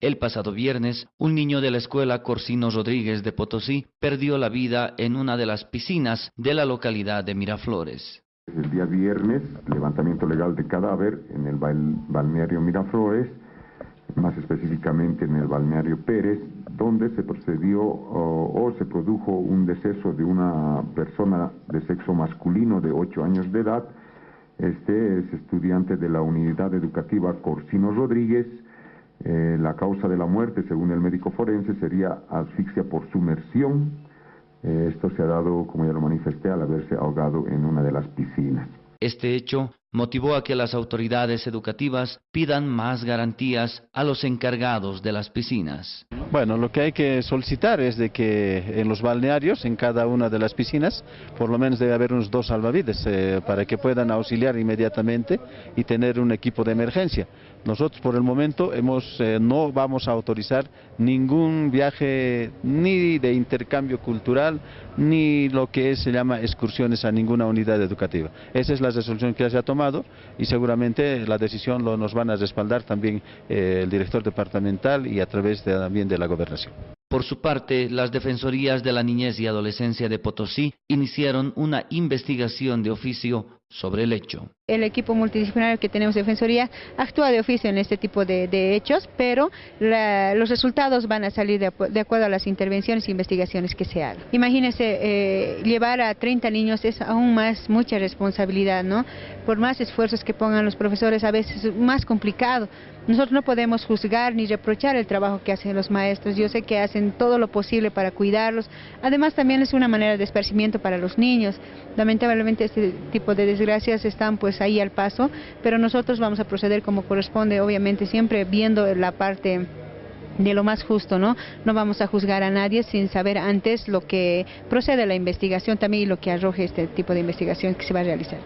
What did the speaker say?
El pasado viernes, un niño de la escuela Corsino Rodríguez de Potosí perdió la vida en una de las piscinas de la localidad de Miraflores. El día viernes, levantamiento legal de cadáver en el balneario Miraflores, más específicamente en el balneario Pérez, donde se procedió o, se produjo un deceso de una persona de sexo masculino de 8 años de edad. Este es estudiante de la unidad educativa Corsino Rodríguez, eh, la causa de la muerte, según el médico forense, sería asfixia por sumersión. Eh, esto se ha dado, como ya lo manifesté, al haberse ahogado en una de las piscinas. Este hecho motivó a que las autoridades educativas pidan más garantías a los encargados de las piscinas. Bueno, lo que hay que solicitar es de que en los balnearios, en cada una de las piscinas, por lo menos debe haber unos dos salvavidas eh, para que puedan auxiliar inmediatamente y tener un equipo de emergencia. Nosotros por el momento hemos, eh, no vamos a autorizar ningún viaje ni de intercambio cultural ni lo que se llama excursiones a ninguna unidad educativa. Esa es la resolución que se ha tomado y seguramente la decisión lo nos van a respaldar también eh, el director departamental y a través también de la gobernación. Por su parte, las Defensorías de la Niñez y Adolescencia de Potosí iniciaron una investigación de oficio sobre el hecho. El equipo multidisciplinario que tenemos de Defensoría actúa de oficio en este tipo de, hechos, pero los resultados van a salir de, acuerdo a las intervenciones e investigaciones que se hagan. Imagínense, eh, llevar a 30 niños es aún más mucha responsabilidad, ¿no? Por más esfuerzos que pongan los profesores, a veces es más complicado. Nosotros no podemos juzgar ni reprochar el trabajo que hacen los maestros. Yo sé que hacen todo lo posible para cuidarlos. Además, también es una manera de esparcimiento para los niños. Lamentablemente, este tipo de desgracias están pues ahí al paso, pero nosotros vamos a proceder como corresponde, obviamente siempre viendo la parte de lo más justo, ¿no? No vamos a juzgar a nadie sin saber antes lo que procede la investigación también y lo que arroje este tipo de investigación que se va a realizar.